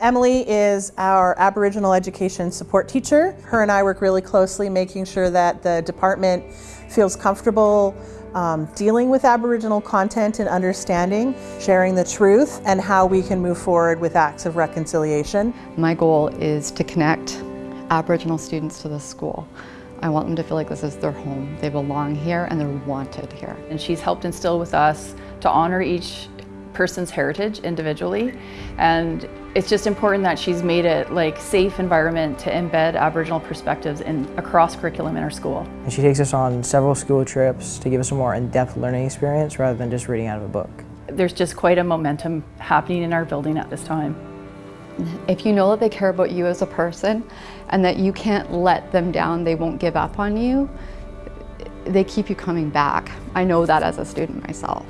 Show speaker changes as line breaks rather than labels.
Emily is our Aboriginal education support teacher. Her and I work really closely making sure that the department feels comfortable um, dealing with Aboriginal content and understanding, sharing the truth, and how we can move forward with acts of reconciliation.
My goal is to connect Aboriginal students to the school. I want them to feel like this is their home. They belong here and they're wanted here.
And she's helped instill with us to honor each person's heritage individually. And it's just important that she's made it like safe environment to embed Aboriginal perspectives in across curriculum in our school.
And she takes us on several school trips to give us a more in-depth learning experience rather than just reading out of a book.
There's just quite a momentum happening in our building at this time.
If you know that they care about you as a person and that you can't let them down, they won't give up on you, they keep you coming back. I know that as a student myself.